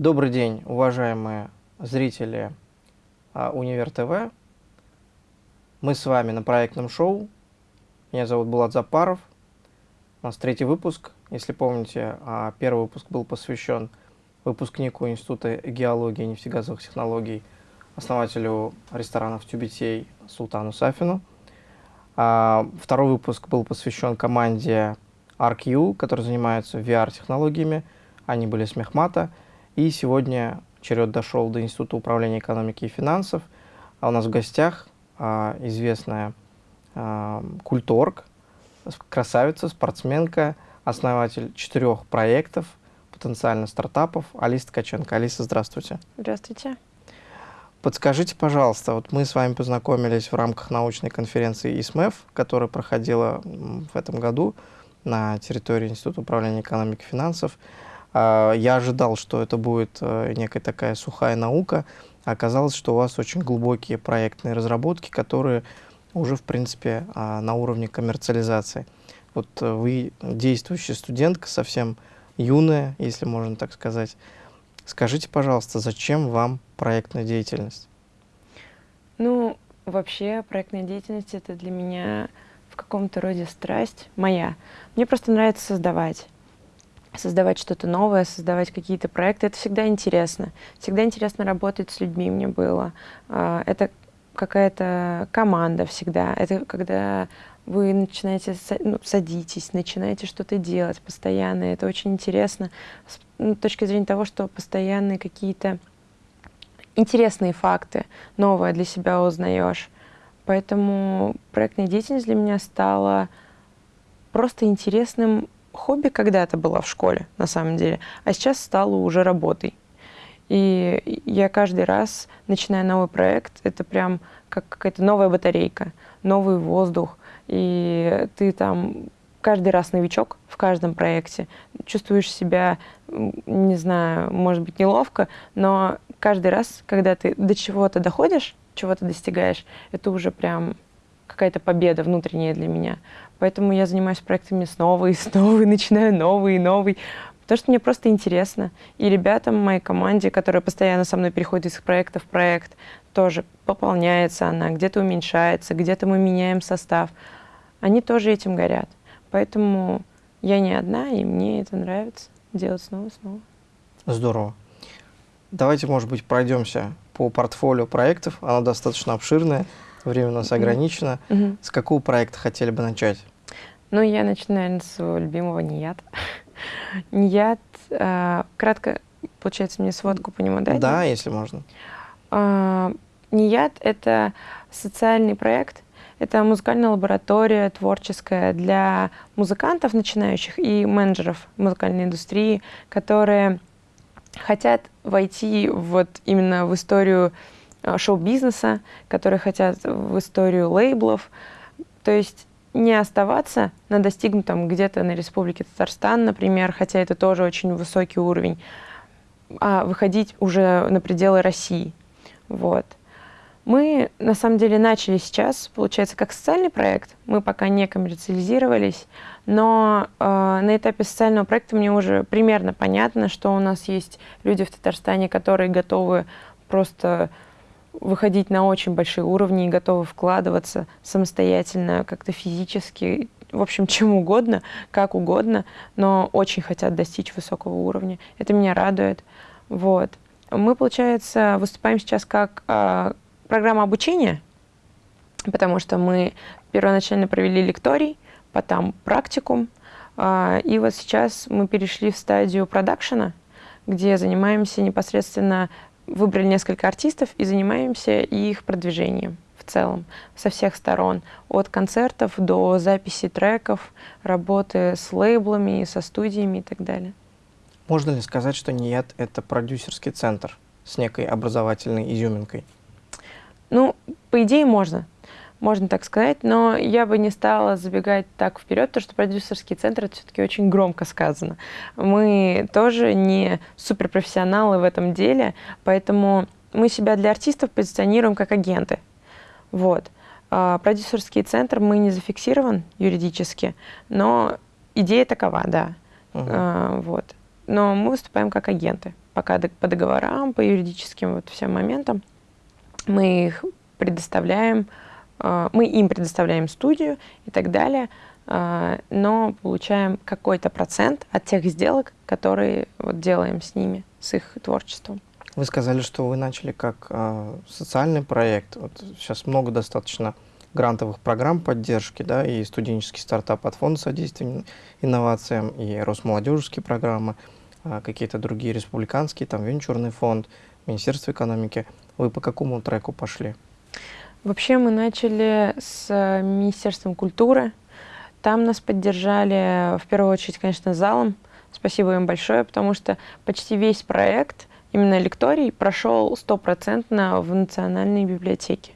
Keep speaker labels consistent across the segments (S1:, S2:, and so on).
S1: Добрый день, уважаемые зрители а, Универ ТВ. Мы с вами на проектном шоу. Меня зовут Булат Запаров. У нас третий выпуск. Если помните, а, первый выпуск был посвящен выпускнику Института геологии и нефтегазовых технологий, основателю ресторанов Тюбетей Султану Сафину. А, второй выпуск был посвящен команде ArcU, который занимается VR-технологиями. Они были с Мехмата. И сегодня черед дошел до Института управления экономики и финансов. А у нас в гостях а, известная а, культорг, красавица, спортсменка, основатель четырех проектов, потенциально стартапов, Алиса Ткаченко. Алиса, здравствуйте.
S2: Здравствуйте.
S1: Подскажите, пожалуйста, вот мы с вами познакомились в рамках научной конференции ИСМЭФ, которая проходила в этом году на территории Института управления экономики и финансов. А, я ожидал, что это будет э, некая такая сухая наука, оказалось, что у вас очень глубокие проектные разработки, которые уже, в принципе, а, на уровне коммерциализации. Вот э, вы действующая студентка, совсем юная, если можно так сказать. Скажите, пожалуйста, зачем вам проектная деятельность?
S2: Ну, вообще проектная деятельность — это для меня в каком-то роде страсть моя. Мне просто нравится создавать создавать что-то новое, создавать какие-то проекты. Это всегда интересно. Всегда интересно работать с людьми мне было. А, это какая-то команда всегда. Это когда вы начинаете, ну, садитесь, начинаете что-то делать постоянно. Это очень интересно с ну, точки зрения того, что постоянные какие-то интересные факты, новое для себя узнаешь. Поэтому проектная деятельность для меня стала просто интересным хобби когда-то была в школе, на самом деле, а сейчас стало уже работой. И я каждый раз, начиная новый проект, это прям как какая-то новая батарейка, новый воздух. И ты там каждый раз новичок в каждом проекте. Чувствуешь себя, не знаю, может быть, неловко, но каждый раз, когда ты до чего-то доходишь, чего-то достигаешь, это уже прям какая-то победа внутренняя для меня. Поэтому я занимаюсь проектами снова и снова, и начинаю новый и новый. Потому что мне просто интересно. И ребятам моей команде, которые постоянно со мной переходят из проекта в проект, тоже пополняется она, где-то уменьшается, где-то мы меняем состав. Они тоже этим горят. Поэтому я не одна, и мне это нравится делать снова и снова.
S1: Здорово. Давайте, может быть, пройдемся по портфолио проектов. Оно достаточно обширное, время у нас ограничено. -hmm. С какого проекта хотели бы начать?
S2: Ну, я начну, наверное, с своего любимого НИЯТ. НИЯТ, э, кратко, получается, мне сводку по нему дать?
S1: Да, если можно.
S2: Э, НИЯТ — это социальный проект, это музыкальная лаборатория творческая для музыкантов начинающих и менеджеров музыкальной индустрии, которые хотят войти вот именно в историю шоу-бизнеса, которые хотят в историю лейблов. То есть не оставаться на достигнутом где-то на Республике Татарстан, например, хотя это тоже очень высокий уровень, а выходить уже на пределы России. Вот. Мы, на самом деле, начали сейчас, получается, как социальный проект. Мы пока не коммерциализировались, но э, на этапе социального проекта мне уже примерно понятно, что у нас есть люди в Татарстане, которые готовы просто выходить на очень большие уровни и готовы вкладываться самостоятельно, как-то физически, в общем, чем угодно, как угодно, но очень хотят достичь высокого уровня. Это меня радует. Вот. Мы, получается, выступаем сейчас как э, программа обучения, потому что мы первоначально провели лекторий, потом практикум, э, и вот сейчас мы перешли в стадию продакшена, где занимаемся непосредственно выбрали несколько артистов и занимаемся их продвижением в целом, со всех сторон, от концертов до записи треков, работы с лейблами, со студиями и так далее.
S1: Можно ли сказать, что НИЯТ — это продюсерский центр с некой образовательной изюминкой?
S2: Ну, по идее, можно можно так сказать, но я бы не стала забегать так вперед, потому что продюсерский центр это все-таки очень громко сказано. Мы тоже не суперпрофессионалы в этом деле, поэтому мы себя для артистов позиционируем как агенты. Вот. А продюсерский центр мы не зафиксирован юридически, но идея такова, да. Угу. А, вот. Но мы выступаем как агенты пока по договорам, по юридическим вот всем моментам. Мы их предоставляем, мы им предоставляем студию и так далее, э, но получаем какой-то процент от тех сделок, которые вот делаем с ними, с их творчеством.
S1: Вы сказали, что вы начали как э, социальный проект. Вот сейчас много достаточно грантовых программ поддержки, да, и студенческий стартап от Фонда содействия инновациям, и Росмолодежеские программы, какие-то другие республиканские, там Венчурный фонд, Министерство экономики. Вы по какому треку пошли?
S2: Вообще мы начали с э, Министерством культуры. Там нас поддержали, в первую очередь, конечно, залом. Спасибо им большое, потому что почти весь проект, именно лекторий, прошел стопроцентно в национальной библиотеке.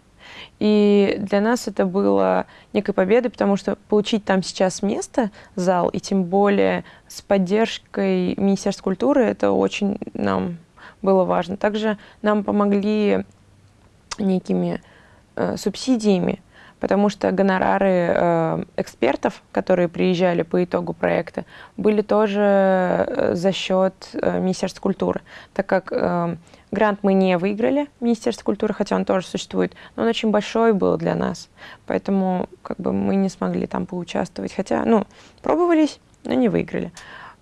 S2: И для нас это было некой победой, потому что получить там сейчас место, зал, и тем более с поддержкой Министерства культуры, это очень нам было важно. Также нам помогли некими э, субсидиями, потому что гонорары э, экспертов, которые приезжали по итогу проекта, были тоже э, за счет э, Министерства культуры, так как э, грант мы не выиграли, Министерство культуры, хотя он тоже существует, но он очень большой был для нас, поэтому как бы мы не смогли там поучаствовать, хотя, ну, пробовались, но не выиграли.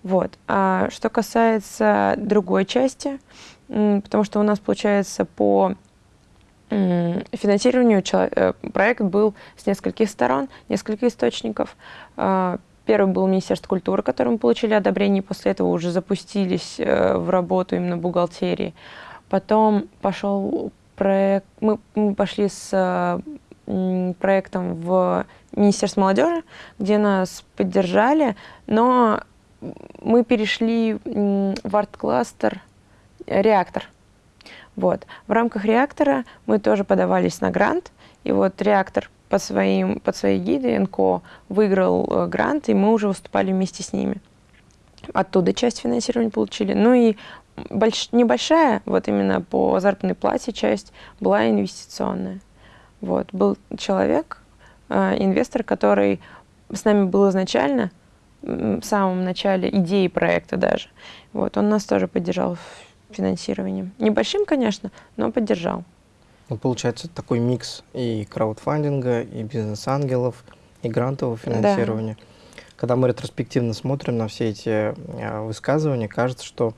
S2: Вот. А что касается другой части, потому что у нас получается по финансированию э, проект был с нескольких сторон, несколько источников. А, первый был Министерство культуры, которым мы получили одобрение, после этого уже запустились э, в работу именно бухгалтерии. Потом пошел проект, мы, мы пошли с проектом в Министерство молодежи, где нас поддержали, но мы перешли в арт-кластер «Реактор». Вот. В рамках реактора мы тоже подавались на грант, и вот реактор под, своим, под своей гидой НКО выиграл э, грант, и мы уже выступали вместе с ними. Оттуда часть финансирования получили. Ну и больш, небольшая, вот именно по заработной плате часть, была инвестиционная. Вот. Был человек, э, инвестор, который с нами был изначально, в самом начале идеи проекта даже. Вот. Он нас тоже поддержал финансированием. Небольшим, конечно, но поддержал.
S1: Ну, получается такой микс и краудфандинга, и бизнес-ангелов, и грантового финансирования. Да. Когда мы ретроспективно смотрим на все эти э, высказывания, кажется, что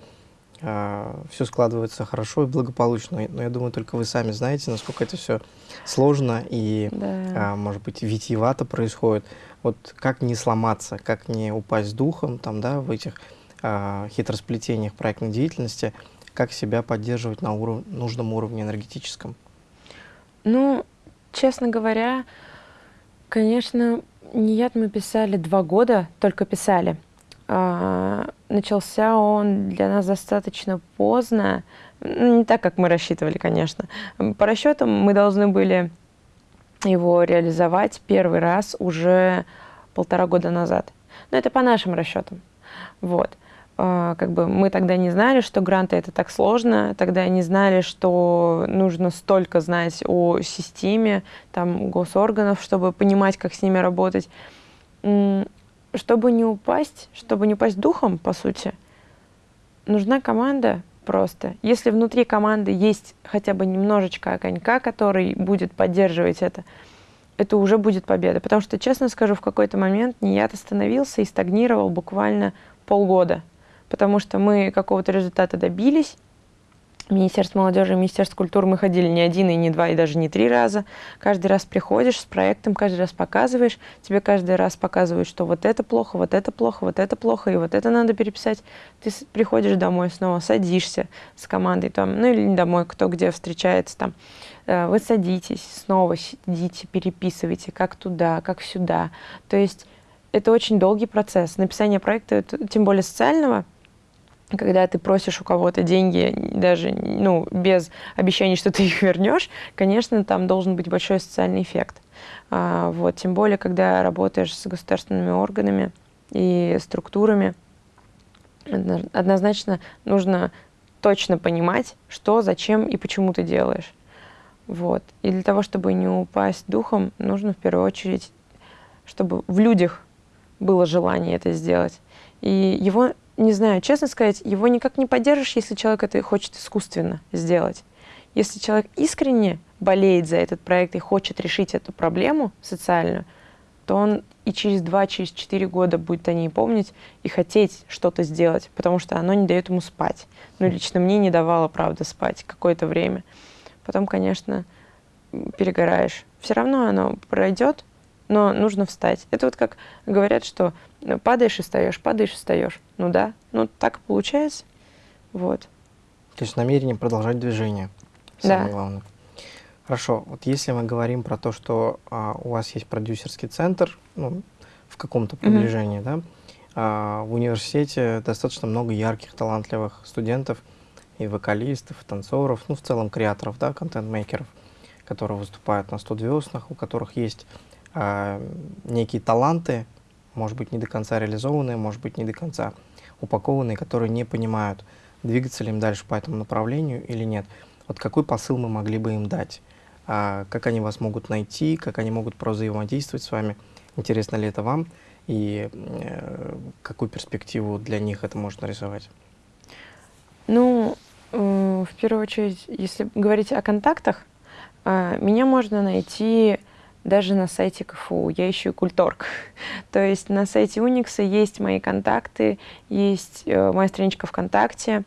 S1: э, все складывается хорошо и благополучно. Но я думаю, только вы сами знаете, насколько это все сложно и, да. э, может быть, витиевато происходит. Вот как не сломаться, как не упасть духом там, да, в этих э, хитросплетениях проектной деятельности – как себя поддерживать на уров нужном уровне энергетическом?
S2: Ну, честно говоря, конечно, Ният мы писали два года, только писали. А, начался он для нас достаточно поздно, ну, не так, как мы рассчитывали, конечно. По расчетам мы должны были его реализовать первый раз уже полтора года назад. Но это по нашим расчетам. Вот. А, как бы мы тогда не знали, что гранты это так сложно, тогда не знали, что нужно столько знать о системе там, госорганов, чтобы понимать, как с ними работать. Чтобы не упасть, чтобы не упасть духом, по сути, нужна команда просто. Если внутри команды есть хотя бы немножечко огонька, который будет поддерживать это, это уже будет победа. Потому что, честно скажу, в какой-то момент Ният остановился и стагнировал буквально полгода потому что мы какого-то результата добились. Министерство молодежи Министерство культуры мы ходили не один, и не два, и даже не три раза. Каждый раз приходишь с проектом, каждый раз показываешь. Тебе каждый раз показывают, что вот это плохо, вот это плохо, вот это плохо, и вот это надо переписать. Ты приходишь домой снова, садишься с командой, там, ну или домой, кто где встречается там. Э, вы садитесь, снова сидите, переписываете, как туда, как сюда. То есть это очень долгий процесс. Написание проекта, тем более социального, когда ты просишь у кого-то деньги, даже ну, без обещаний, что ты их вернешь, конечно, там должен быть большой социальный эффект. А, вот, тем более, когда работаешь с государственными органами и структурами, однозначно нужно точно понимать, что, зачем и почему ты делаешь. Вот. И для того, чтобы не упасть духом, нужно в первую очередь, чтобы в людях было желание это сделать. И его не знаю, честно сказать, его никак не поддержишь, если человек это хочет искусственно сделать. Если человек искренне болеет за этот проект и хочет решить эту проблему социальную, то он и через два, через четыре года будет о ней помнить и хотеть что-то сделать, потому что оно не дает ему спать. Ну, лично мне не давало, правда, спать какое-то время. Потом, конечно, перегораешь. Все равно оно пройдет, но нужно встать. Это вот как говорят, что ну, падаешь и встаешь, падаешь и встаешь. Ну да, ну так получается. Вот.
S1: То есть намерение продолжать движение. Самое да. главное. Хорошо, вот если мы говорим про то, что а, у вас есть продюсерский центр, ну, в каком-то приближении, mm-hmm. да, а, в университете достаточно много ярких, талантливых студентов и вокалистов, и танцоров, ну, в целом креаторов, да, контент-мейкеров, которые выступают на 100 звездных, у которых есть некие таланты, может быть, не до конца реализованные, может быть, не до конца упакованные, которые не понимают, двигаться ли им дальше по этому направлению или нет. Вот какой посыл мы могли бы им дать? а, как они вас могут найти, как они могут взаимодействовать с вами, интересно ли это вам и э, какую перспективу для них это может нарисовать?
S2: Ну, э, в первую очередь, если говорить о контактах, э, меня можно найти даже на сайте КФУ. Я ищу культорг. То есть на сайте Уникса есть мои контакты, есть э, моя страничка ВКонтакте,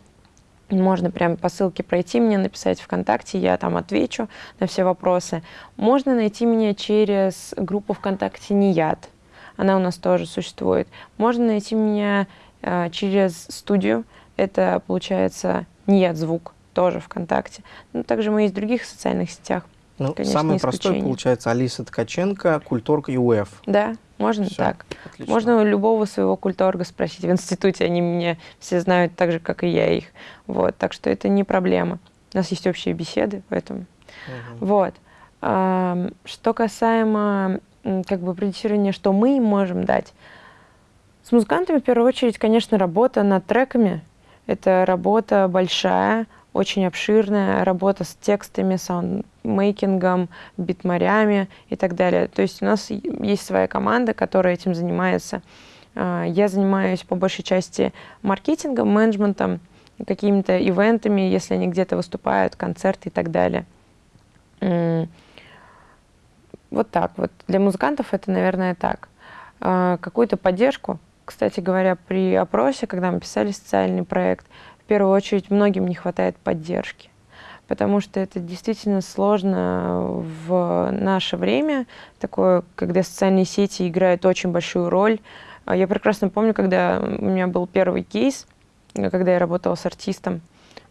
S2: можно прям по ссылке пройти мне, написать ВКонтакте, я там отвечу на все вопросы. Можно найти меня через группу ВКонтакте «Нияд». Она у нас тоже существует. Можно найти меня э, через студию. Это, получается, «Нияд звук» тоже ВКонтакте. Ну, также мы есть в других социальных сетях.
S1: Ну, Конечно, самый простой, получается, Алиса Ткаченко, Культорг и УФ.
S2: Да, можно все, так. Отлично. Можно у любого своего культорга спросить в институте, они меня все знают так же, как и я их. Вот, так что это не проблема. У нас есть общие беседы, поэтому. Угу. Вот. А, что касаемо как бы продюсирования, что мы им можем дать. С музыкантами, в первую очередь, конечно, работа над треками. Это работа большая, очень обширная работа с текстами, саундмейкингом, битмарями и так далее. То есть у нас есть своя команда, которая этим занимается. А, я занимаюсь по большей части маркетингом, менеджментом, какими-то ивентами, если они где-то выступают, концерты и так далее. Вот так вот. Для музыкантов это, наверное, так. А, какую-то поддержку, кстати говоря, при опросе, когда мы писали социальный проект, первую очередь многим не хватает поддержки, потому что это действительно сложно в наше время, такое, когда социальные сети играют очень большую роль. А я прекрасно помню, когда у меня был первый кейс, когда я работала с артистом,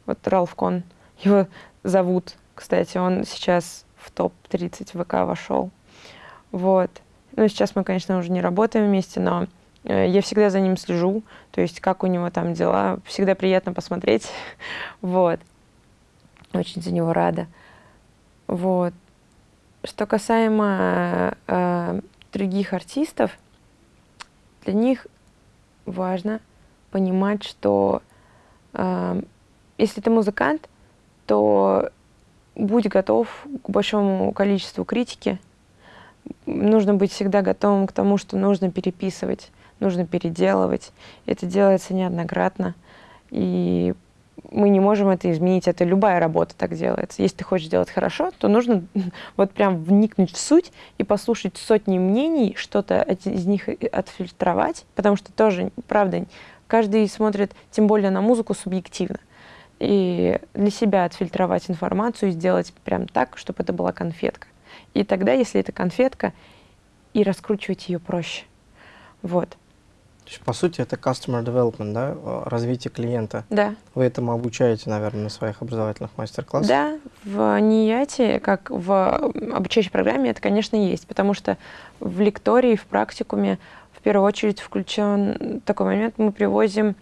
S2: вот Ралф Кон, его зовут, кстати, он сейчас в топ-30 ВК вошел. Вот. Ну, сейчас мы, конечно, уже не работаем вместе, но я всегда за ним слежу, то есть как у него там дела. Всегда приятно посмотреть. вот. Очень за него рада. Вот. Что касаемо э, других артистов, для них важно понимать, что э, если ты музыкант, то будь готов к большому количеству критики. Нужно быть всегда готовым к тому, что нужно переписывать нужно переделывать. Это делается неоднократно, и мы не можем это изменить. Это любая работа так делается. Если ты хочешь делать хорошо, то нужно вот прям вникнуть в суть и послушать сотни мнений, что-то из них отфильтровать, потому что тоже, правда, каждый смотрит, тем более на музыку, субъективно. И для себя отфильтровать информацию и сделать прям так, чтобы это была конфетка. И тогда, если это конфетка, и раскручивать ее проще. Вот.
S1: То есть, по сути, это customer development, да, развитие клиента.
S2: Да.
S1: Вы этому обучаете, наверное, на своих образовательных мастер-классах?
S2: Да, в НИЯТе, как в обучающей программе, это, конечно, есть, потому что в лектории, в практикуме в первую очередь включен такой момент, мы привозим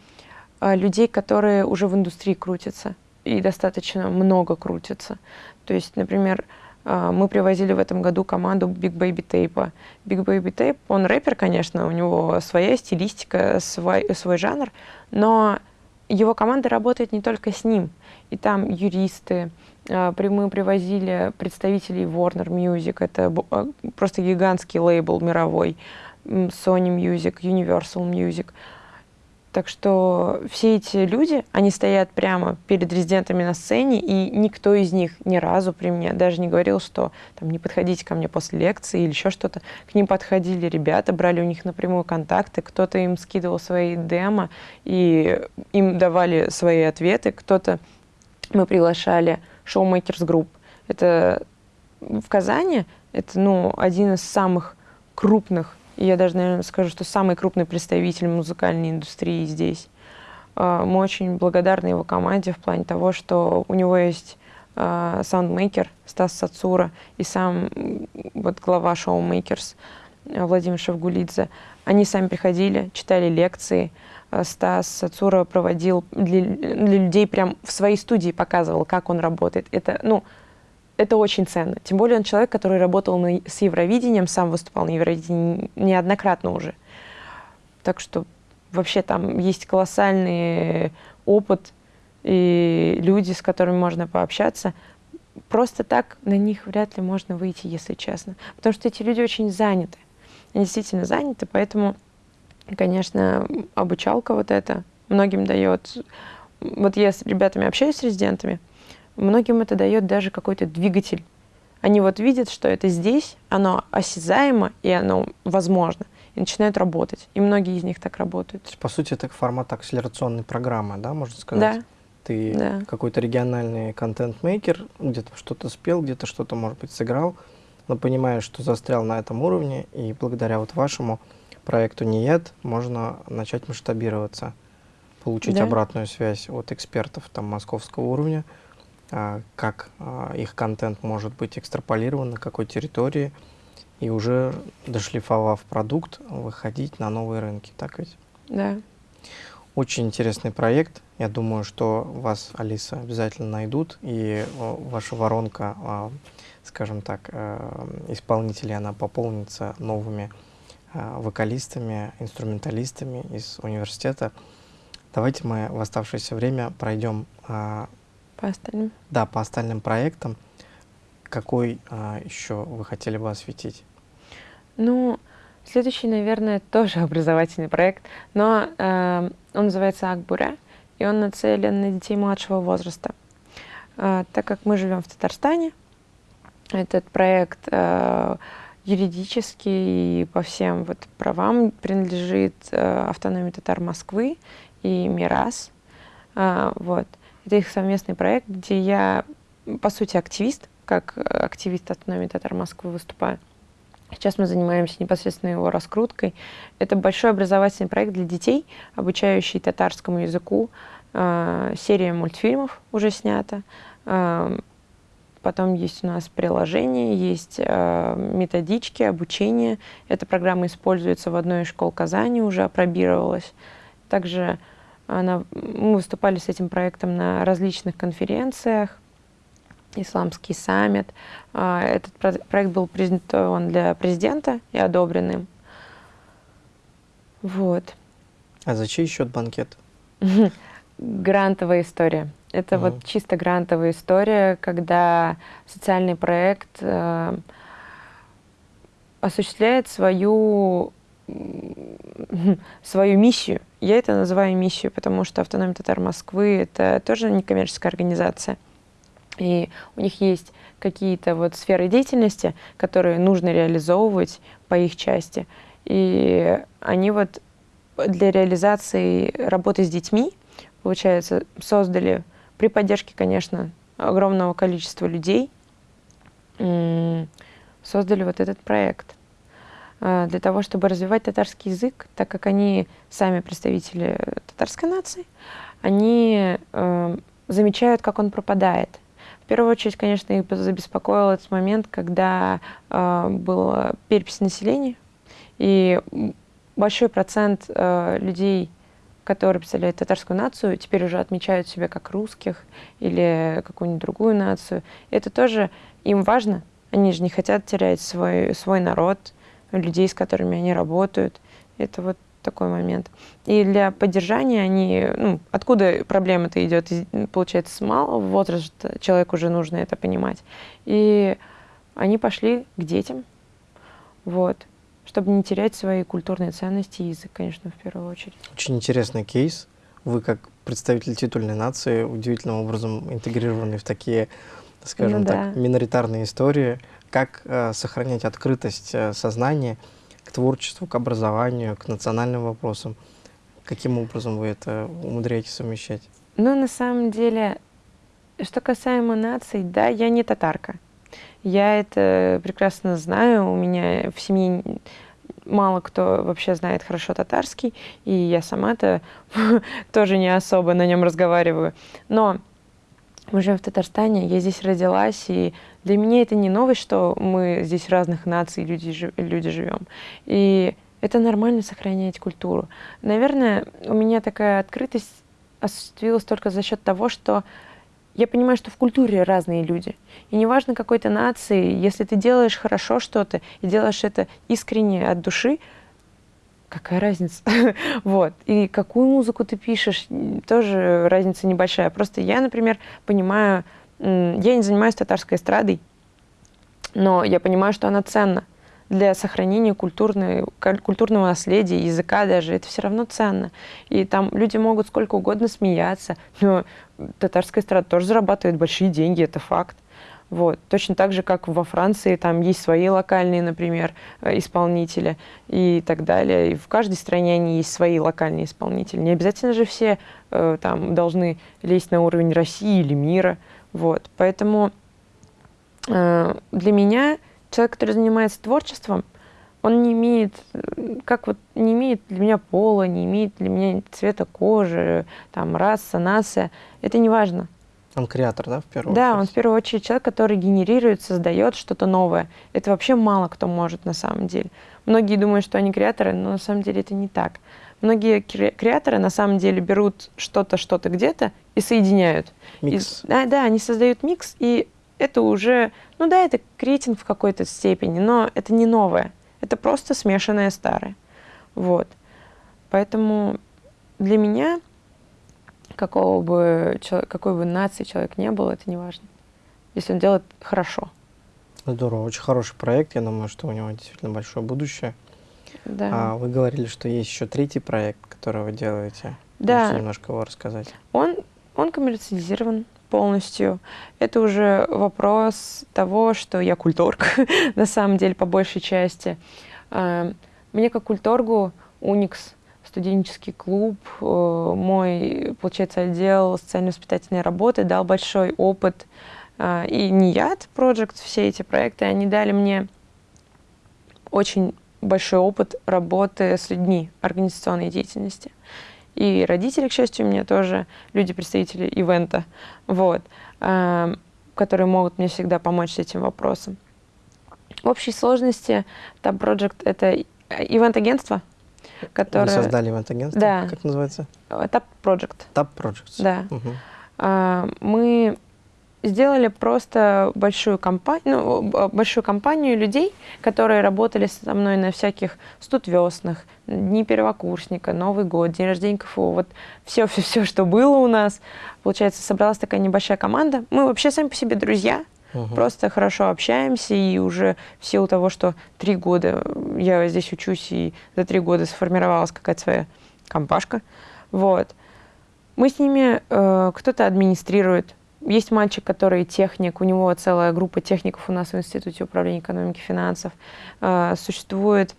S2: а, людей, которые уже в индустрии крутятся, и достаточно много крутятся. То есть, например, мы привозили в этом году команду Big Baby Tape. Big Baby Tape, он рэпер, конечно, у него своя стилистика, свой, свой жанр, но его команда работает не только с ним. И там юристы, а, мы привозили представителей Warner Music, это а, просто гигантский лейбл мировой, Sony Music, Universal Music. Так что все эти люди, они стоят прямо перед резидентами на сцене, и никто из них ни разу при мне даже не говорил, что там не подходите ко мне после лекции или еще что-то. К ним подходили ребята, брали у них напрямую контакты, кто-то им скидывал свои демо, и им давали свои ответы, кто-то мы приглашали Showmakers Group. Это в Казани, это ну, один из самых крупных я даже, наверное, скажу, что самый крупный представитель музыкальной индустрии здесь. А, мы очень благодарны его команде в плане того, что у него есть а, soundmaker Стас Сацура и сам вот глава Showmakers Владимир Шевгулидзе. Они сами приходили, читали лекции. А, Стас Сацура проводил для, для людей прям в своей студии показывал, как он работает. Это, ну, это очень ценно. Тем более он человек, который работал на, с Евровидением, сам выступал на Евровидении неоднократно уже. Так что вообще там есть колоссальный опыт и люди, с которыми можно пообщаться. Просто так на них вряд ли можно выйти, если честно. Потому что эти люди очень заняты. Они действительно заняты, поэтому, конечно, обучалка вот это многим дает. Вот я с ребятами общаюсь, с резидентами, многим это дает даже какой-то двигатель. Они вот видят, что это здесь, оно осязаемо и оно возможно, и начинают работать. И многие из них так работают. То
S1: есть, по сути, это формат акселерационной программы, да, можно сказать?
S2: Да.
S1: Ты
S2: да.
S1: какой-то региональный контент-мейкер, где-то что-то спел, где-то что-то, может быть, сыграл, но понимаешь, что застрял на этом уровне, и благодаря вот вашему проекту НИЕД можно начать масштабироваться, получить да. обратную связь от экспертов там, московского уровня, как а, их контент может быть экстраполирован, на какой территории, и уже дошлифовав продукт, выходить на новые рынки, так ведь?
S2: Да.
S1: Очень интересный проект. Я думаю, что вас, Алиса, обязательно найдут, и ваша воронка, а, скажем так, э, исполнителей, она пополнится новыми вокалистами, инструменталистами из университета. Давайте мы в оставшееся время пройдем
S2: по остальным?
S1: Да, по остальным проектам. Какой а, еще вы хотели бы осветить?
S2: Ну, следующий, наверное, тоже образовательный проект, но э, он называется Акбуря, и он нацелен на детей младшего возраста. Э, так как мы живем в Татарстане, этот проект э, юридически и по всем вот правам принадлежит э, автономии татар Москвы и МИРАС. Э, вот. Это их совместный проект, где я, по сути, активист, как активист автономии Татар Москвы выступаю. Сейчас мы занимаемся непосредственно его раскруткой. Это большой образовательный проект для детей, обучающий татарскому языку. Э, серия мультфильмов уже снята. Э, потом есть у нас приложение, есть э, методички, обучение. Эта программа используется в одной из школ Казани, уже опробировалась. Также она, мы выступали с этим проектом на различных конференциях, исламский саммит. А, этот проект был презентован для президента и одобрен им. Вот.
S1: А за чей счет банкет?
S2: Грантовая история. Это угу. вот чисто грантовая история, когда социальный проект э, осуществляет свою свою миссию. Я это называю миссию, потому что автономия татар Москвы — это тоже некоммерческая организация. И у них есть какие-то вот сферы деятельности, которые нужно реализовывать по их части. И они вот для реализации работы с детьми, получается, создали при поддержке, конечно, огромного количества людей, создали вот этот проект. Э, для того, чтобы развивать татарский язык, так как они сами представители татарской нации, они э, замечают, как он пропадает. В первую очередь, конечно, их забеспокоил этот момент, когда э, была перепись населения, и большой процент э, людей, которые представляют татарскую нацию, теперь уже отмечают себя как русских или какую-нибудь другую нацию. Это тоже им важно. Они же не хотят терять свой, свой народ, людей, с которыми они работают. Это вот такой момент. И для поддержания они, ну, откуда проблема-то идет, получается, с малого возраста человеку уже нужно это понимать. И они пошли к детям, вот. чтобы не терять свои культурные ценности и язык, конечно, в первую очередь.
S1: Очень интересный кейс. Вы как представитель титульной нации удивительным образом интегрированы в такие, скажем
S2: Ну
S1: так,
S2: да.
S1: миноритарные истории. Как э, сохранять открытость э, сознания к творчеству, к образованию, к национальным вопросам? Каким образом вы это умудряетесь совмещать?
S2: Ну, на самом деле, что касаемо наций, да, я не татарка. Я это прекрасно знаю. У меня в семье мало кто вообще знает хорошо татарский, и я сама-то тоже не особо на нем разговариваю. Но мы живем в Татарстане, я здесь родилась, и для меня это не новость, что мы здесь разных наций люди, люди живем. И это нормально сохранять культуру. Наверное, у меня такая открытость осуществилась только за счет того, что я понимаю, что в культуре разные люди. И неважно какой то нации, если ты делаешь хорошо что-то и делаешь это искренне от души, какая разница? вот. И какую музыку ты пишешь, тоже разница небольшая. Просто я, например, понимаю, я не занимаюсь татарской эстрадой, но я понимаю, что она ценна для сохранения культурной, культурного наследия, языка даже, это все равно ценно. И там люди могут сколько угодно смеяться, но татарская эстрада тоже зарабатывает большие деньги, это факт. Вот. Точно так же, как во Франции, там есть свои локальные, например, э, исполнители и так далее. И в каждой стране они есть свои локальные исполнители. Не обязательно же все э, там должны лезть на уровень России или мира. Вот. Поэтому э, для меня человек, который занимается творчеством, он не имеет, э, как вот, не имеет для меня пола, не имеет для меня цвета кожи, там, раса, нация. Это не важно.
S1: Он креатор, да, в первую
S2: Да, он в
S1: очередь?
S2: первую очередь человек, который генерирует, создает что-то новое. Это вообще мало кто может на самом деле. Многие думают, что они креаторы, но на самом деле это не так. Многие кре- креаторы на самом деле берут что-то, что-то где-то и соединяют. И-
S1: Микс.
S2: да, да, они создают микс, и это уже, ну да, это креатинг в какой-то степени, но это не новое. Это просто смешанное старое. Вот. Поэтому для меня, какого бы, какой бы нации человек не был, это не важно. Если он делает хорошо.
S1: Здорово, очень хороший проект. Я думаю, что у него действительно большое будущее.
S2: Да.
S1: А вы говорили, что есть еще третий проект, который вы делаете.
S2: Да.
S1: Можете немножко его рассказать?
S2: Он, он коммерциализирован полностью. Это уже вопрос того, что я культорг, на самом деле, по большей части. А, Мне как культоргу Уникс, студенческий клуб, э, мой, получается, отдел социально-воспитательной работы дал большой опыт. А, И НИЯД Project, все эти проекты, они дали мне очень большой опыт работы с людьми, организационной деятельности. И родители, к счастью, у меня тоже люди-представители ивента, вот, а, которые могут мне всегда помочь с этим вопросом. В общей сложности Tab Project — это ивент-агентство,
S1: Вы
S2: которое...
S1: создали ивент-агентство?
S2: Да.
S1: Как называется?
S2: Tab Project,
S1: Tab Projects.
S2: да. А, мы сделали просто большую компанию, ну, большую компанию людей, которые работали со мной на всяких студвеснах, дни первокурсника, Новый год, день рождения КФУ, вот все, все, все, что было у нас. Получается, собралась такая небольшая команда. Мы вообще сами по себе друзья,
S1: Мгм.
S2: просто хорошо общаемся, и уже в силу того, что три года я здесь учусь, и за три года сформировалась какая-то своя компашка, вот. Мы с ними, э, кто-то администрирует. Есть мальчик, который техник, у него целая группа техников у нас в Институте управления экономики и финансов. Э, существует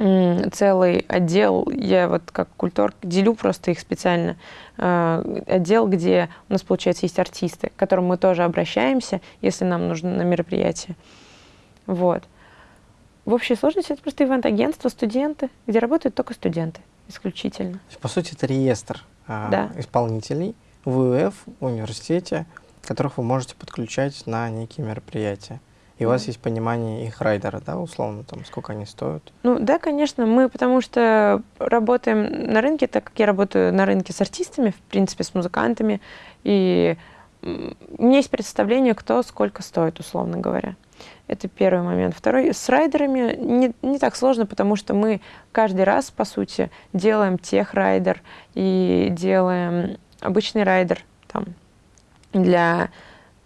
S2: целый отдел, я вот как культур делю просто их специально, э, отдел, где у нас, получается, есть артисты, к которым мы тоже обращаемся, если нам нужно на мероприятие. Вот. В общей сложности это просто ивент-агентство, студенты, где работают только студенты исключительно.
S1: По сути, это реестр а,
S2: Да.
S1: исполнителей в УФ, в университете, которых вы можете подключать на некие мероприятия. И у вас есть понимание их райдера, да, условно, там, сколько они стоят.
S2: Ну да, конечно, мы потому что работаем на рынке, так как я работаю на рынке с артистами, в принципе, с музыкантами, и у меня есть представление, кто сколько стоит, условно говоря. Это первый момент. Второй, с райдерами не, не так сложно, потому что мы каждый раз, по сути, делаем тех-райдер и делаем обычный райдер там, для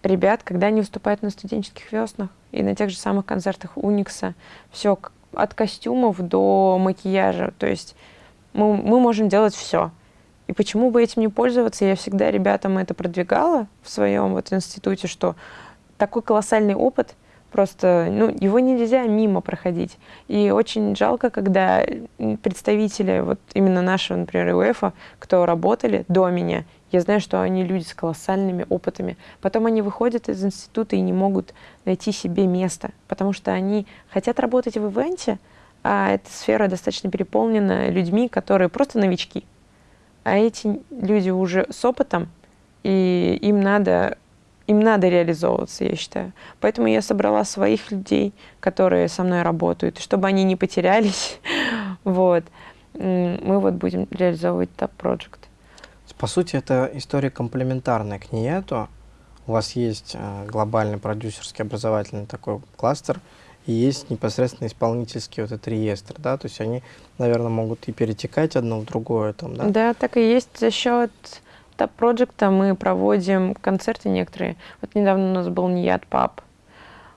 S2: ребят, когда они выступают на студенческих веснах и на тех же самых концертах Уникса. Все от костюмов до макияжа. То есть мы, мы можем делать все. И почему бы этим не пользоваться? Я всегда ребятам это продвигала в своем вот институте, что такой колоссальный опыт, просто ну, его нельзя мимо проходить. И очень жалко, когда представители вот именно нашего, например, УЭФа, кто работали до меня, я знаю, что они люди с колоссальными опытами. Потом они выходят из института и не могут найти себе место, потому что они хотят работать в ивенте, а эта сфера достаточно переполнена людьми, которые просто новички. А эти люди уже с опытом, и им надо, им надо реализовываться, я считаю. Поэтому я собрала своих людей, которые со мной работают, чтобы они не потерялись. вот. Мы вот будем реализовывать Project.
S1: По сути, это история комплементарная к НИЭТу. У вас есть э, глобальный продюсерский образовательный такой кластер, и есть непосредственно исполнительский вот этот реестр, да, то есть они, наверное, могут и перетекать одно в другое там, да?
S2: Да, так и есть. За счет Project мы проводим концерты некоторые. Вот недавно у нас был Ният Пап.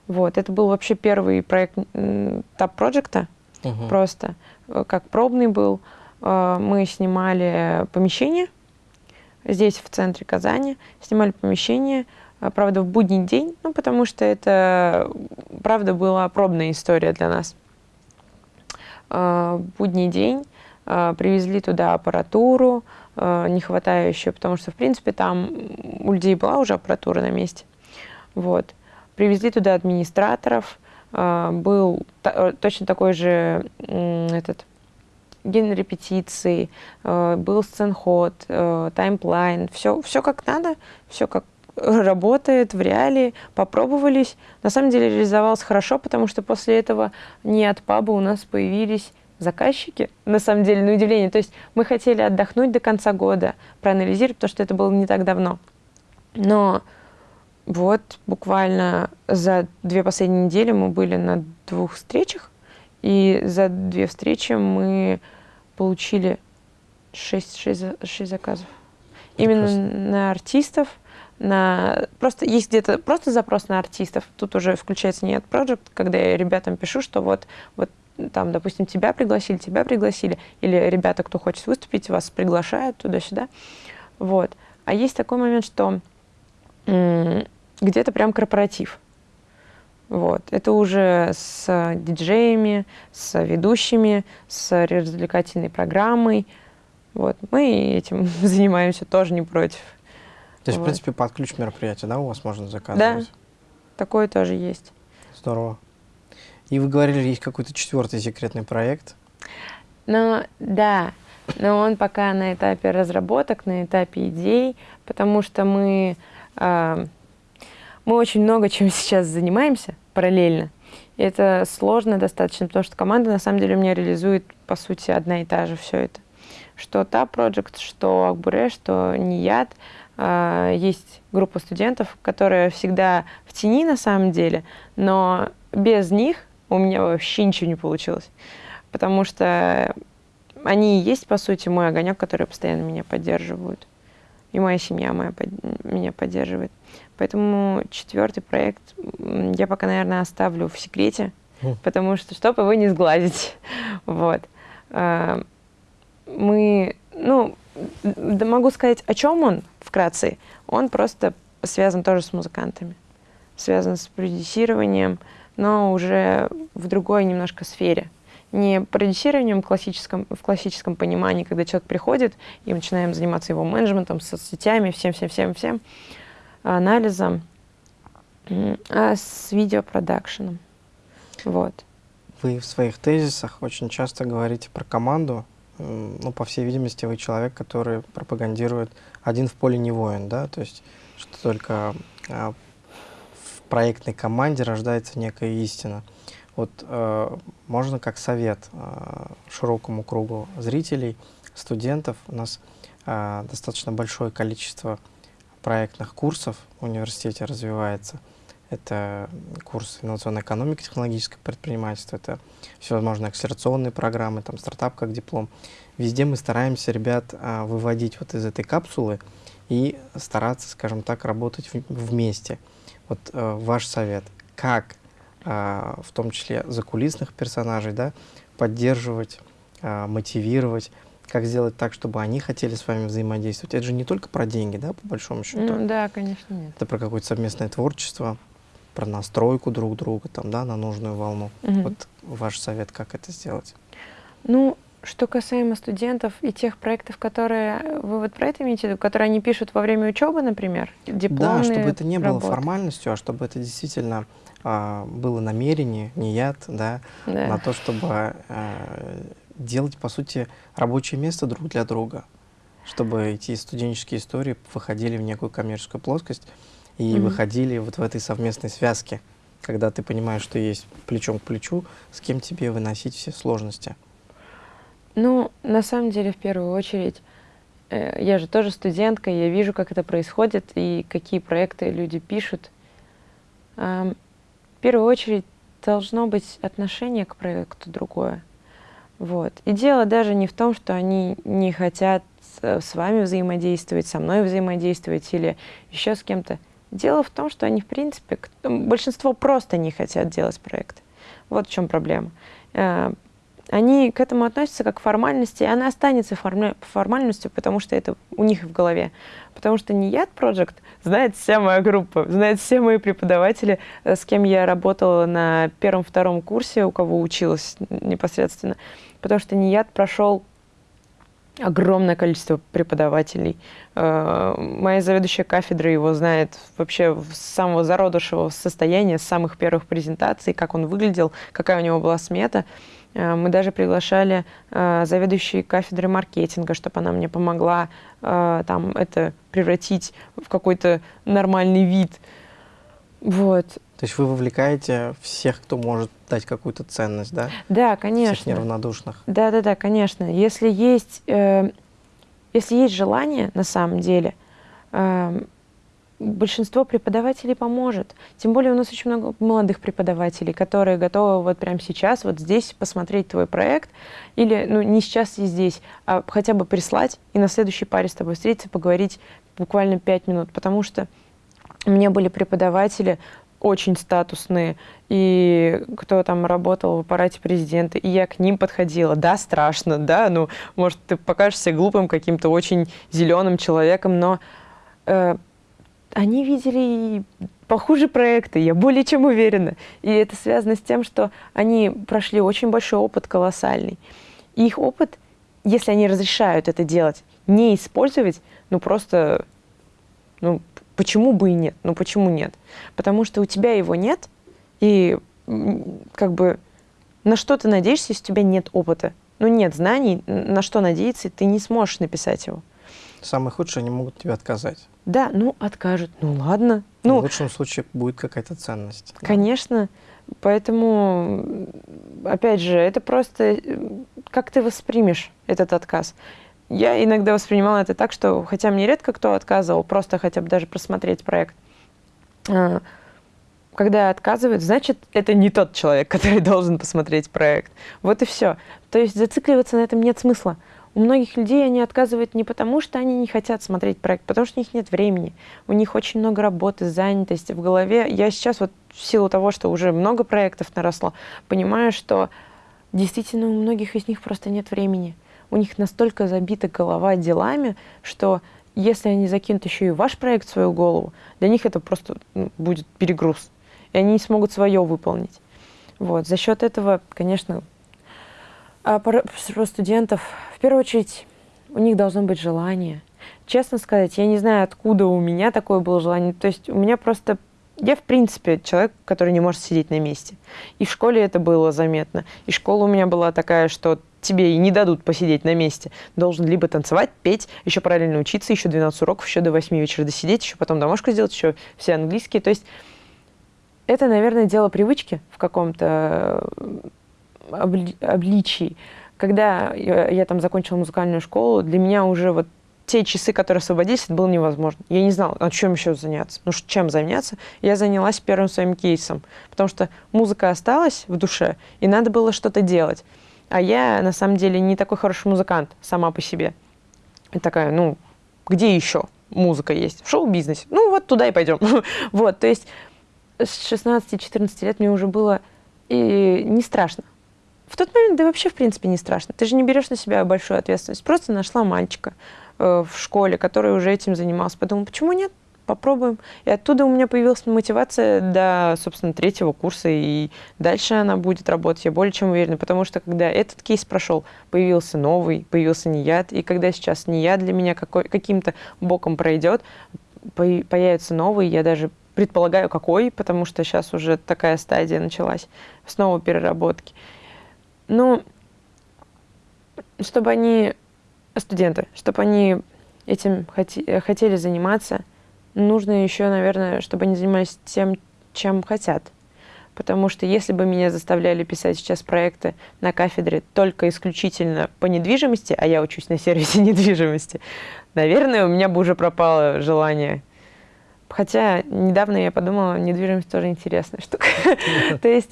S2: Вот, это был вообще первый проект Project, угу. просто э, как пробный был. Э, мы снимали помещение здесь, в центре Казани, снимали помещение, а, правда, в будний день, ну, потому что это, правда, была пробная история для нас. А, в будний день а, привезли туда аппаратуру, не хватающую, потому что, в принципе, там у людей была уже аппаратура на месте. Вот. Привезли туда администраторов, был точно такой же этот ген репетиции, был сценход, таймплайн, все, все как надо, все как работает в реале, попробовались. На самом деле реализовалось хорошо, потому что после этого не от паба у нас появились заказчики, на самом деле, на удивление. То есть мы хотели отдохнуть до конца года, проанализировать, потому что это было не так давно. Но вот буквально за две последние недели мы были на двух встречах, и за две встречи мы получили шесть, шесть, шесть заказов. Именно на артистов, на... Просто есть где-то просто запрос на артистов. Тут уже включается нет project, когда я ребятам пишу, что вот, вот там, допустим, тебя пригласили, тебя пригласили, или ребята, кто хочет выступить, вас приглашают туда-сюда. Вот. А есть такой момент, что где-то прям корпоратив. Вот. Это уже с диджеями, с ведущими, с развлекательной программой. Вот. Мы этим занимаемся тоже не против.
S1: То есть, вот. в принципе, под ключ мероприятия, да, у вас можно заказывать?
S2: Да, такое тоже есть.
S1: Здорово. И вы говорили, есть какой-то четвертый секретный проект?
S2: Ну, да, но он пока на этапе разработок, на этапе идей, потому что мы, э, мы очень много чем сейчас занимаемся параллельно. И это сложно достаточно, потому что команда на самом деле у меня реализует, по сути, одна и та же все это. Что та Project, что Акбуре, что Нияд, а, есть группа студентов, которая всегда в тени на самом деле, но без них у меня вообще ничего не получилось. Потому что они и есть, по сути, мой огонек, который постоянно меня поддерживают. И моя семья моя меня поддерживает. Поэтому четвертый проект я пока, наверное, оставлю в секрете, mm. потому что, чтобы его не сглазить. вот. А, мы, ну, да могу сказать, о чем он вкратце. Он просто связан тоже с музыкантами, связан с продюсированием, но уже в другой немножко сфере. Не продюсированием классическом, в классическом понимании, когда человек приходит, и мы начинаем заниматься его менеджментом, соцсетями, всем-всем-всем-всем, анализом, а с видеопродакшеном. Вот.
S1: Вы в своих тезисах очень часто говорите про команду, ну, по всей видимости, вы человек, который пропагандирует один в поле не воин, да, то есть, что только а, в проектной команде рождается некая истина. Вот э, можно как совет э, широкому кругу зрителей, студентов, у нас э, достаточно большое количество проектных курсов в университете развивается – это курс инновационной экономики, технологическое предпринимательство, это всевозможные акселерационные программы, там стартап как диплом. Везде мы стараемся ребят а, выводить вот из этой капсулы и стараться, скажем так, работать в, вместе. Вот а, ваш совет, как а, в том числе закулисных персонажей, да, поддерживать, а, мотивировать, как сделать так, чтобы они хотели с вами взаимодействовать. Это же не только про деньги, да, по большому счету.
S2: Ну, да, конечно, нет.
S1: Это про какое-то совместное творчество, про настройку друг друга, там, да, на нужную волну.
S2: Мгм.
S1: Вот ваш совет, как это сделать?
S2: Ну, что касаемо студентов и тех проектов, которые вы вот про это имеете в виду, которые они пишут во время учебы, например, дипломные
S1: Да, чтобы это не было
S2: работы.
S1: формальностью, а чтобы это действительно а, было намерение, не яд, да,
S2: Да.
S1: на то, чтобы а, делать, по сути, рабочее место друг для друга, чтобы эти студенческие истории выходили в некую коммерческую плоскость и
S2: Мгм.
S1: выходили вот в этой совместной связке, когда ты понимаешь, что есть плечом к плечу, с кем тебе выносить все сложности.
S2: Ну, на самом деле, в первую очередь, э, я же тоже студентка, я вижу, как это происходит и какие проекты люди пишут. Ам, В первую очередь должно быть отношение к проекту другое. Вот. И дело даже не в том, что они не хотят с с вами взаимодействовать, со мной взаимодействовать или еще с кем-то. Дело в том, что они, в принципе, большинство просто не хотят делать проект. Вот в чем проблема. Э, Они к этому относятся как к формальности, и она останется формальностью, потому что это у них в голове. Потому что не Яд Project знает вся моя группа, знает все мои преподаватели, э, с кем я работала на первом-втором курсе, у кого училась непосредственно. Потому что Нияд прошел огромное количество преподавателей. Э, Моя заведующая кафедры его знает вообще с самого зародышевого состояния, с самых первых презентаций, как он выглядел, какая у него была смета. Э, Мы даже приглашали э, заведующей кафедры маркетинга, чтобы она мне помогла там это превратить в какой-то нормальный вид. Вот.
S1: То есть вы вовлекаете всех, кто может дать какую-то ценность, да?
S2: Да,
S1: Всех
S2: конечно.
S1: неравнодушных.
S2: Да, да, да, конечно. Если есть, э, если есть желание, на самом деле, э, большинство преподавателей поможет. Тем более у нас очень много молодых преподавателей, которые готовы вот прямо сейчас, вот здесь посмотреть твой проект, или, ну, не сейчас и здесь, а хотя бы прислать и на следующей паре с тобой встретиться, поговорить буквально пять минут, потому что у меня были преподаватели очень статусные, и кто там работал в аппарате президента, и я к ним подходила. Да, страшно, да, ну, может, ты покажешься глупым каким-то очень зеленым человеком, но э, они видели похуже проекты, я более чем уверена. И это связано с тем, что они прошли очень большой опыт, колоссальный. И их опыт, если они разрешают это делать, не использовать, ну просто, ну почему бы и нет? Ну почему нет? Потому что у тебя его нет, и как бы на что ты надеешься, если у тебя нет опыта? Ну нет знаний, на что надеяться, ты не сможешь написать его.
S1: Самое худшее, они могут тебе отказать.
S2: Да, ну откажут, ну ладно.
S1: в
S2: Ну,
S1: лучшем случае будет какая-то ценность. да.
S2: Конечно. Поэтому, м, опять же, это просто э, как ты воспримешь этот отказ. Я иногда воспринимала это так, что, хотя мне редко кто отказывал, просто хотя бы даже просмотреть проект, а, когда отказывают, значит, это не тот человек, который должен посмотреть проект. Вот и все. То есть зацикливаться на этом нет смысла. У многих людей они отказывают не потому, что они не хотят смотреть проект, потому что у них нет времени. У них очень много работы, занятости в голове. Я сейчас вот в силу того, что уже много проектов наросло, понимаю, что действительно у многих из них просто нет времени. У них настолько забита голова делами, что если они закинут еще и ваш проект в свою голову, для них это просто ну, будет перегруз. И они не смогут свое выполнить. Вот. За счет этого, конечно, а про, студентов, в первую очередь, у них должно быть желание. Честно сказать, я не знаю, откуда у меня такое было желание. То есть у меня просто... Я, в принципе, человек, который не может сидеть на месте. И в школе это было заметно. И школа у меня была такая, что тебе и не дадут посидеть на месте. Должен либо танцевать, петь, еще параллельно учиться, еще 12 уроков, еще до 8 вечера досидеть, еще потом домашку сделать, еще все английские. То есть это, наверное, дело привычки в каком-то э, обли- обличии. Когда я, я там закончила музыкальную школу, для меня уже вот те часы, которые освободились, это было невозможно. Я не знала, а чем еще заняться. Ну, чем заняться? Я занялась первым своим кейсом, потому что музыка осталась в душе, и надо было что-то делать. А я, на самом деле, не такой хороший музыкант сама по себе. И такая, ну, где еще музыка есть? В шоу-бизнесе. Ну, вот туда и пойдем. вот, то есть с 16-14 лет мне уже было и не страшно. В тот момент, да вообще, в принципе, не страшно. Ты же не берешь на себя большую ответственность. Просто нашла мальчика э, в школе, который уже этим занимался. Подумала, почему нет? Попробуем. И оттуда у меня появилась мотивация до, собственно, третьего курса, и дальше она будет работать, я более чем уверена, потому что когда этот кейс прошел, появился новый, появился неяд, и когда сейчас неяд для меня каким-то боком пройдет, появится новый, я даже предполагаю, какой, потому что сейчас уже такая стадия началась, снова переработки. Ну, чтобы они, студенты, чтобы они этим хотели заниматься, нужно еще, наверное, чтобы они занимались тем, чем хотят. Потому что если бы меня заставляли писать сейчас проекты на кафедре только исключительно по недвижимости, а я учусь на сервисе недвижимости, наверное, у меня бы уже пропало желание Хотя недавно я подумала, недвижимость тоже интересная штука. То есть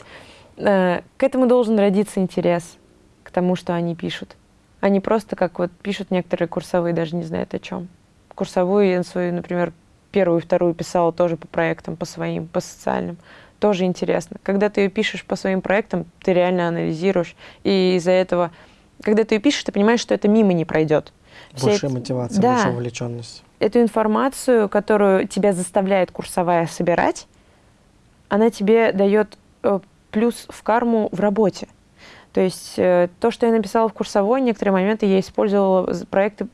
S2: э, к этому должен родиться интерес, к тому, что они пишут. Они просто как вот пишут некоторые курсовые, даже не знают о чем. Курсовую я свою, например, первую и вторую писала тоже по проектам, по своим, по социальным. Тоже интересно. Когда ты ее пишешь по своим проектам, ты реально анализируешь. И из-за этого, когда ты ее пишешь, ты понимаешь, что это мимо не пройдет.
S1: Большая эти... мотивация, да. большая вовлеченность
S2: эту информацию, которую тебя заставляет курсовая собирать, она тебе дает э, плюс в карму в работе. То есть э, то, что я написала в курсовой, некоторые моменты я использовала проекты,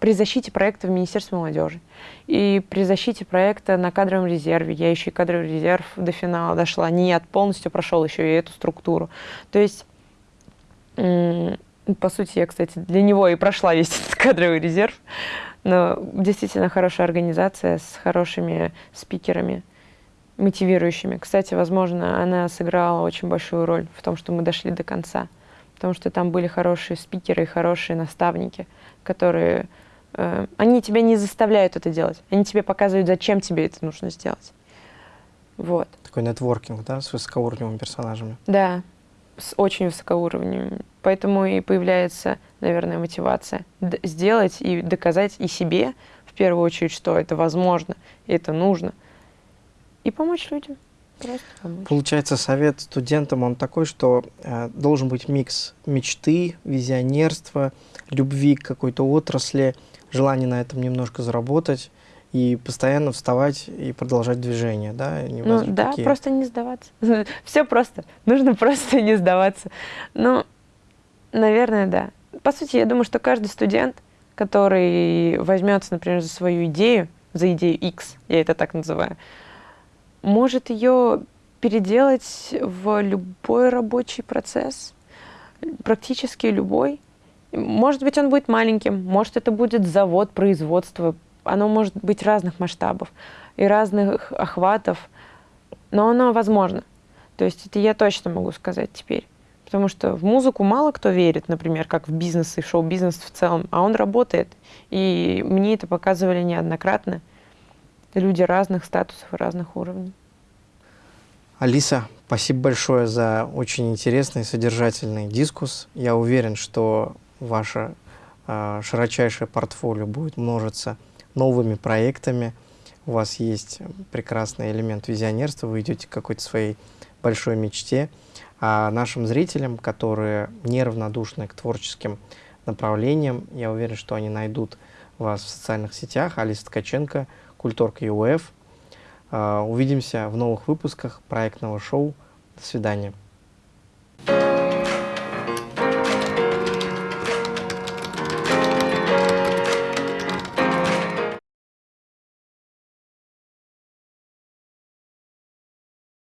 S2: при защите проекта в Министерстве молодежи. И при защите проекта на кадровом резерве. Я еще и кадровый резерв до финала дошла. Не от полностью прошел еще и эту структуру. То есть, по сути, я, кстати, для него и прошла весь этот кадровый резерв. Но действительно хорошая организация с хорошими спикерами, мотивирующими. Кстати, возможно, она сыграла очень большую роль в том, что мы дошли до конца. Потому что там были хорошие спикеры и хорошие наставники, которые... Э, они тебя не заставляют это делать. Они тебе показывают, зачем тебе это нужно сделать. Вот.
S1: Такой нетворкинг, да, с высокоуровневыми персонажами?
S2: Да, с очень высокоуровневыми. Поэтому и появляется, наверное, мотивация сделать и доказать и себе, в первую очередь, что это возможно, и это нужно, и помочь людям. Просто помочь.
S1: Получается, совет студентам, он такой, что э, должен быть микс мечты, визионерства, любви к какой-то отрасли, желания на этом немножко заработать, и постоянно вставать и продолжать движение, да?
S2: Ну да, такие. просто не сдаваться. Все просто. Нужно просто не сдаваться. Ну, наверное, да. По сути, я думаю, что каждый студент, который возьмется, например, за свою идею, за идею X, я это так называю, может ее переделать в любой рабочий процесс, практически любой. Может быть, он будет маленьким, может, это будет завод, производство, оно может быть разных масштабов и разных охватов, но оно возможно. То есть это я точно могу сказать теперь. Потому что в музыку мало кто верит, например, как в бизнес и шоу-бизнес в целом, а он работает. И мне это показывали неоднократно. Люди разных статусов и разных уровней.
S1: Алиса, спасибо большое за очень интересный, содержательный дискус. Я уверен, что ваше э, широчайшее портфолио будет множиться новыми проектами. У вас есть прекрасный элемент визионерства, вы идете к какой-то своей большой мечте. А нашим зрителям, которые неравнодушны к творческим направлениям, я уверен, что они найдут вас в социальных сетях. Алиса Ткаченко, Культорг ЮФ. А, увидимся в новых выпусках проектного шоу. До свидания.